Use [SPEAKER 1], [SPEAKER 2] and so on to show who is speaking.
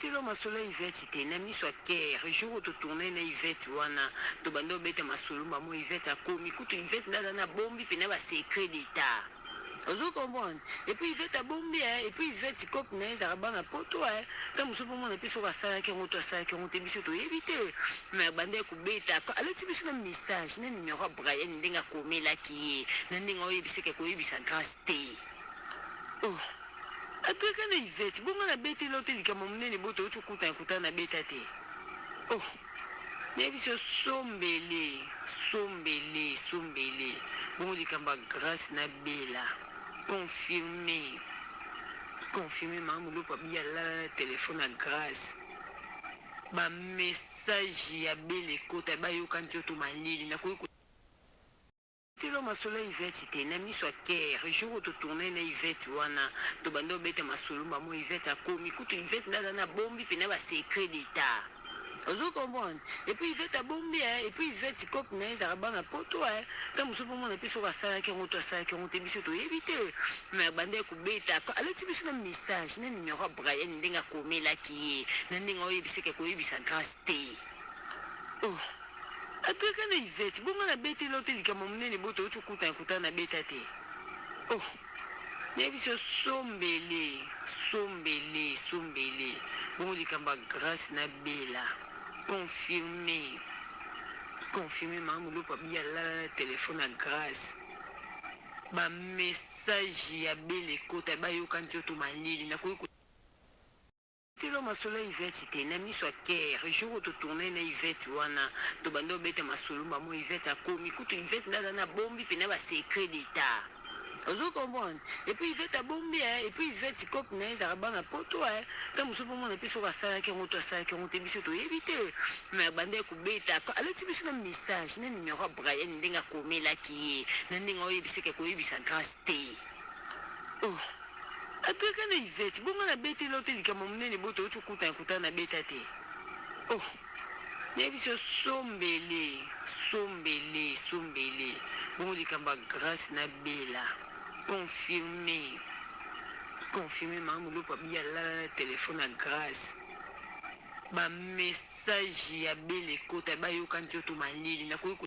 [SPEAKER 1] Tika masolo ya Yvette te na miso ya coeur jour to tourner na Yvette wana to banda obeta masolo ba moi Yvette akomi kutu Yvette nde aza na bombi pena ba secret d'etat ozo comprendre et puis Yvette abombi eh et puis Yvette coop naye ezalaka bana poto eh tango mosusu ozo mona pe soki asalaki yango to asalaki yango te biso toyebi te mais abandaki kobeta après alati biso na message na numero ya Brian ndenge akomelaki ye na ndenge azo yebisa ke koyebisa grace te. Ohh atrka na Yvette bo nga na beteli yo te likambo munene bo touti kokutana kutana na beta te ohh na yebisi yo sombele sombele sombele bongo likambo ya grace na bella confirme confirme mama mulopo abi alala na telephone ya grace ba message ya bella ekota ba yoka nzoto malili nakoki ko Tika masolo ya Yvette te na miso ya coeur jour oyo to tournaki na Yvette wana to banda ko beta masolo ba moni Yvette akomi kutu Yvette nde aza na bombi pena ba secret d'etat ozo comprendre et puis Yvette abombi eh et puis Yvette coop naye ezalaka bana poto eh tango mosusu bo mona pe soki asalaki yango to asalaki yango te biso to yebi te mais abandaki ko beta alati biso meme message na numero ya Brian ndenge akomelaki ye na ndenge azo yebisa ke ko yebisa Grace te. Oh abeta na Yvette bongo na beta ela ote likambo munene boye towuti kokutana ekutana na beta te oh nayebiso sombele sombele sombele bongo likambo ya grace na bela confirme confirme mama mulopo abiye alala na telephone ya grace ba message ya bela ekota bayoka nzoto malili nakoki Telo masolo ya Yvette te na miso ya coeur jour oyo to tournaki na Yvette wana to banda ko beta masolo ba moni Yvette akomi kutu Yvette nde aza na bombi pena ba secret d'etat ozo comprendre et puis Yvette abombi eh et puis Yvette coop naye ezalaka bana poto eh tango mosusu bo mona pe soki asalaki yango to asalaki yango te biso to yebi te mais abandaki ko beta après alakisi biso meme message na numero ya Brian ndenge akomelaki ye na ndenge azo yebisa ye ke ako yebisa Grace te. Ohh abeta na Yvette bongo na beteli yo te likambo munene boye towuti kokutana kutana na beta te ohh nayebisi yo sombele sombele sombele bongo likambo ya grace na bella confirme confirme mama mulopo abiye alala na telephone ya grace ba message ya bella ekota bayoka nzoto malili nakoki ko